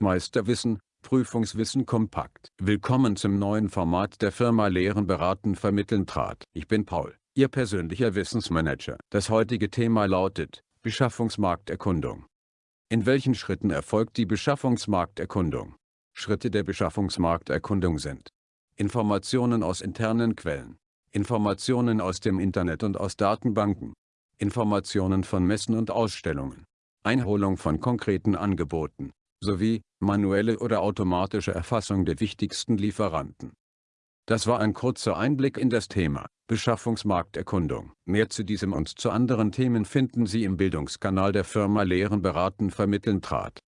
Meisterwissen, Prüfungswissen kompakt. Willkommen zum neuen Format der Firma Lehren beraten vermitteln trat. Ich bin Paul, Ihr persönlicher Wissensmanager. Das heutige Thema lautet, Beschaffungsmarkterkundung. In welchen Schritten erfolgt die Beschaffungsmarkterkundung? Schritte der Beschaffungsmarkterkundung sind Informationen aus internen Quellen, Informationen aus dem Internet und aus Datenbanken, Informationen von Messen und Ausstellungen, Einholung von konkreten Angeboten, sowie manuelle oder automatische Erfassung der wichtigsten Lieferanten. Das war ein kurzer Einblick in das Thema Beschaffungsmarkterkundung. Mehr zu diesem und zu anderen Themen finden Sie im Bildungskanal der Firma Lehren beraten vermitteln trat.